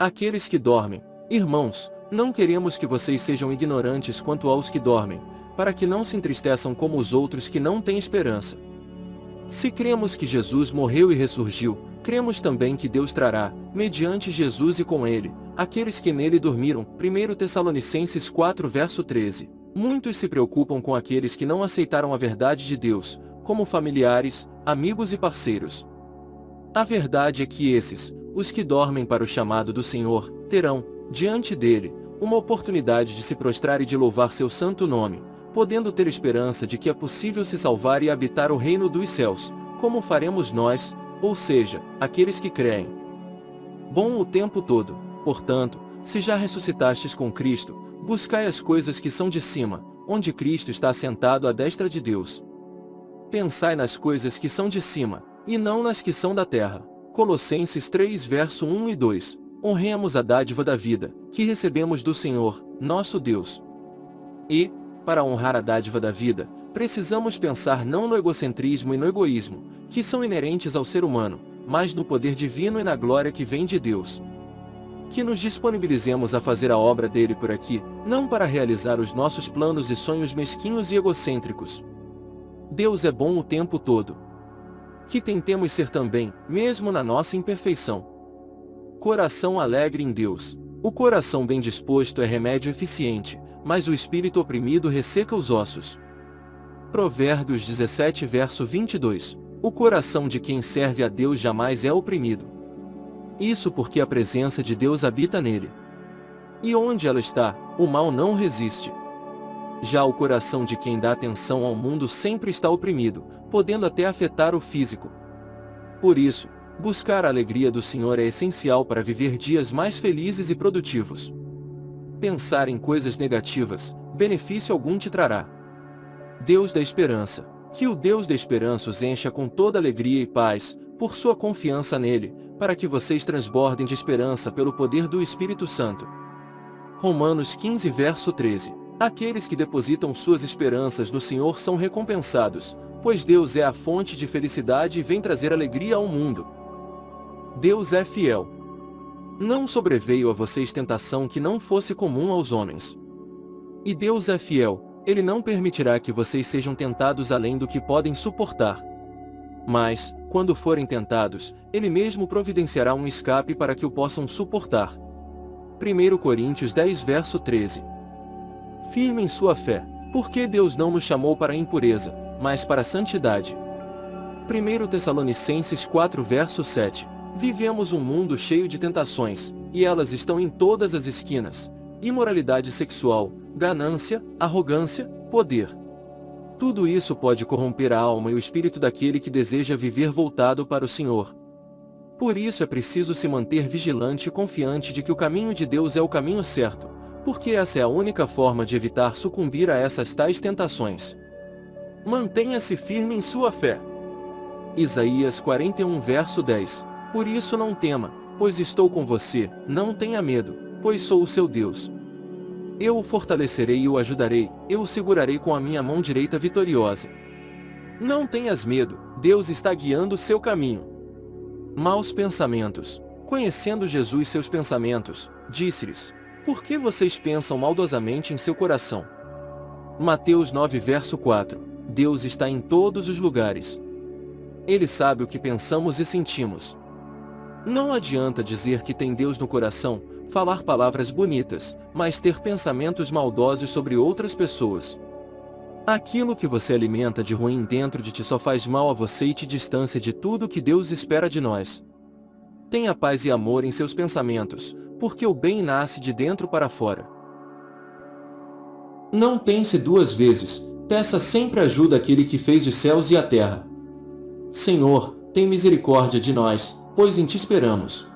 Aqueles que dormem. Irmãos, não queremos que vocês sejam ignorantes quanto aos que dormem, para que não se entristeçam como os outros que não têm esperança. Se cremos que Jesus morreu e ressurgiu, cremos também que Deus trará, mediante Jesus e com ele, aqueles que nele dormiram. 1 Tessalonicenses 4 verso 13. Muitos se preocupam com aqueles que não aceitaram a verdade de Deus, como familiares, amigos e parceiros. A verdade é que esses, os que dormem para o chamado do Senhor, terão, diante dele, uma oportunidade de se prostrar e de louvar seu santo nome, podendo ter esperança de que é possível se salvar e habitar o reino dos céus, como faremos nós, ou seja, aqueles que creem. Bom o tempo todo, portanto, se já ressuscitastes com Cristo, buscai as coisas que são de cima, onde Cristo está assentado à destra de Deus. Pensai nas coisas que são de cima, e não nas que são da terra. Colossenses 3 verso 1 e 2. Honremos a dádiva da vida, que recebemos do Senhor, nosso Deus. E, para honrar a dádiva da vida, precisamos pensar não no egocentrismo e no egoísmo, que são inerentes ao ser humano, mas no poder divino e na glória que vem de Deus. Que nos disponibilizemos a fazer a obra dele por aqui, não para realizar os nossos planos e sonhos mesquinhos e egocêntricos. Deus é bom o tempo todo, que tentemos ser também, mesmo na nossa imperfeição. Coração alegre em Deus. O coração bem disposto é remédio eficiente, mas o espírito oprimido resseca os ossos. Provérbios 17 verso 22. O coração de quem serve a Deus jamais é oprimido. Isso porque a presença de Deus habita nele. E onde ela está, o mal não resiste. Já o coração de quem dá atenção ao mundo sempre está oprimido, podendo até afetar o físico. Por isso, buscar a alegria do Senhor é essencial para viver dias mais felizes e produtivos. Pensar em coisas negativas, benefício algum te trará. Deus da Esperança. Que o Deus da Esperança os encha com toda alegria e paz, por sua confiança nele, para que vocês transbordem de esperança pelo poder do Espírito Santo. Romanos 15 verso 13 Aqueles que depositam suas esperanças no Senhor são recompensados, pois Deus é a fonte de felicidade e vem trazer alegria ao mundo. Deus é fiel. Não sobreveio a vocês tentação que não fosse comum aos homens. E Deus é fiel, Ele não permitirá que vocês sejam tentados além do que podem suportar. Mas, quando forem tentados, Ele mesmo providenciará um escape para que o possam suportar. 1 Coríntios 10 verso 13 Firme em sua fé, porque Deus não nos chamou para a impureza, mas para a santidade. 1 Tessalonicenses 4 verso 7 Vivemos um mundo cheio de tentações, e elas estão em todas as esquinas. Imoralidade sexual, ganância, arrogância, poder. Tudo isso pode corromper a alma e o espírito daquele que deseja viver voltado para o Senhor. Por isso é preciso se manter vigilante e confiante de que o caminho de Deus é o caminho certo, porque essa é a única forma de evitar sucumbir a essas tais tentações. Mantenha-se firme em sua fé. Isaías 41 verso 10 Por isso não tema, pois estou com você, não tenha medo, pois sou o seu Deus. Eu o fortalecerei e o ajudarei, eu o segurarei com a minha mão direita vitoriosa. Não tenhas medo, Deus está guiando o seu caminho. Maus pensamentos. Conhecendo Jesus seus pensamentos, disse-lhes, por que vocês pensam maldosamente em seu coração? Mateus 9 verso 4 Deus está em todos os lugares. Ele sabe o que pensamos e sentimos. Não adianta dizer que tem Deus no coração, falar palavras bonitas, mas ter pensamentos maldosos sobre outras pessoas. Aquilo que você alimenta de ruim dentro de ti só faz mal a você e te distancia de tudo que Deus espera de nós. Tenha paz e amor em seus pensamentos, porque o bem nasce de dentro para fora. Não pense duas vezes, peça sempre ajuda àquele que fez os céus e a terra. Senhor, tem misericórdia de nós, pois em ti esperamos.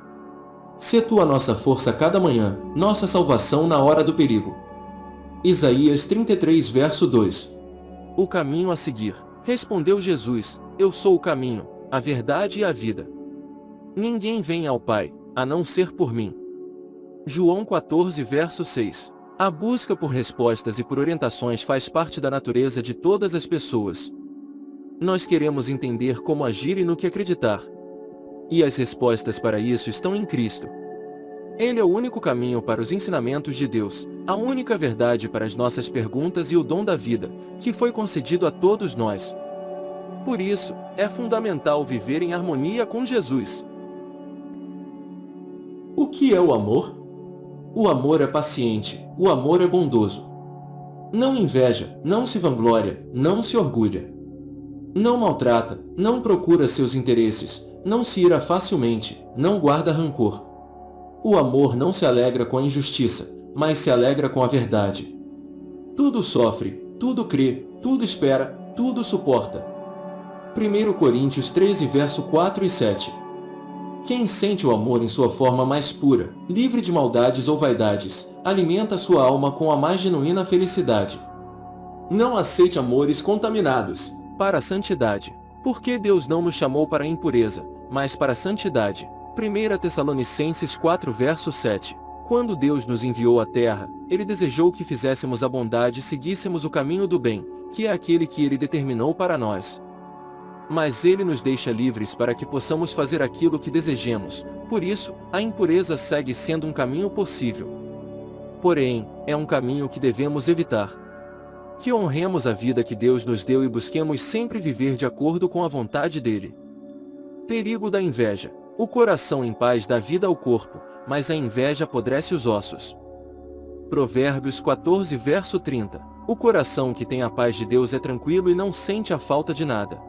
Sê tu a nossa força cada manhã, nossa salvação na hora do perigo. Isaías 33 verso 2 O caminho a seguir. Respondeu Jesus, Eu sou o caminho, a verdade e a vida. Ninguém vem ao Pai, a não ser por mim. João 14 verso 6 A busca por respostas e por orientações faz parte da natureza de todas as pessoas. Nós queremos entender como agir e no que acreditar. E as respostas para isso estão em Cristo. Ele é o único caminho para os ensinamentos de Deus, a única verdade para as nossas perguntas e o dom da vida, que foi concedido a todos nós. Por isso, é fundamental viver em harmonia com Jesus. O que é o amor? O amor é paciente, o amor é bondoso. Não inveja, não se vangloria, não se orgulha. Não maltrata, não procura seus interesses, não se ira facilmente, não guarda rancor. O amor não se alegra com a injustiça, mas se alegra com a verdade. Tudo sofre, tudo crê, tudo espera, tudo suporta. 1 Coríntios 13 verso 4 e 7 Quem sente o amor em sua forma mais pura, livre de maldades ou vaidades, alimenta sua alma com a mais genuína felicidade. Não aceite amores contaminados, para a santidade, porque Deus não nos chamou para a impureza, mas para a santidade. 1 Tessalonicenses 4 verso 7 Quando Deus nos enviou à terra, Ele desejou que fizéssemos a bondade e seguíssemos o caminho do bem, que é aquele que Ele determinou para nós. Mas Ele nos deixa livres para que possamos fazer aquilo que desejemos, por isso, a impureza segue sendo um caminho possível. Porém, é um caminho que devemos evitar. Que honremos a vida que Deus nos deu e busquemos sempre viver de acordo com a vontade dEle. Perigo da inveja. O coração em paz dá vida ao corpo, mas a inveja apodrece os ossos. Provérbios 14 verso 30 O coração que tem a paz de Deus é tranquilo e não sente a falta de nada.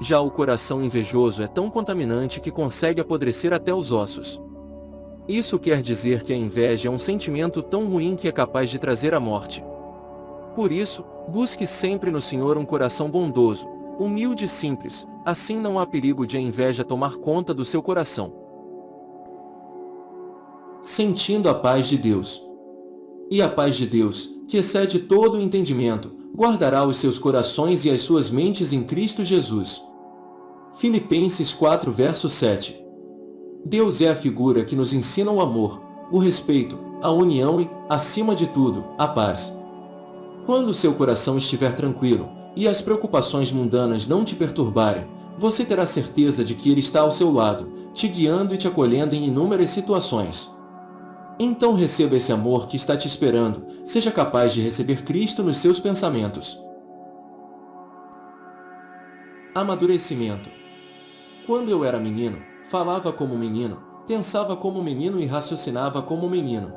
Já o coração invejoso é tão contaminante que consegue apodrecer até os ossos. Isso quer dizer que a inveja é um sentimento tão ruim que é capaz de trazer a morte. Por isso, busque sempre no Senhor um coração bondoso, humilde e simples, assim não há perigo de a inveja tomar conta do seu coração. Sentindo a paz de Deus. E a paz de Deus, que excede todo o entendimento, guardará os seus corações e as suas mentes em Cristo Jesus. Filipenses 4 verso 7 Deus é a figura que nos ensina o amor, o respeito, a união e, acima de tudo, a paz. Quando seu coração estiver tranquilo, e as preocupações mundanas não te perturbarem, você terá certeza de que Ele está ao seu lado, te guiando e te acolhendo em inúmeras situações. Então receba esse amor que está te esperando, seja capaz de receber Cristo nos seus pensamentos. Amadurecimento Quando eu era menino, falava como menino, pensava como menino e raciocinava como menino.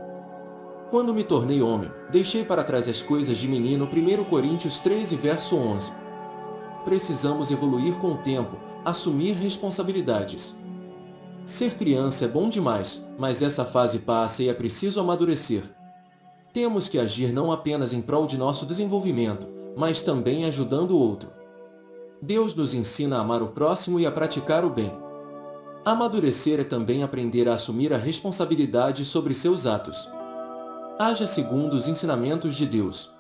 Quando me tornei homem, deixei para trás as coisas de menino 1 Coríntios 13 verso 11. Precisamos evoluir com o tempo, assumir responsabilidades. Ser criança é bom demais, mas essa fase passa e é preciso amadurecer. Temos que agir não apenas em prol de nosso desenvolvimento, mas também ajudando o outro. Deus nos ensina a amar o próximo e a praticar o bem. Amadurecer é também aprender a assumir a responsabilidade sobre seus atos. Haja segundo os ensinamentos de Deus.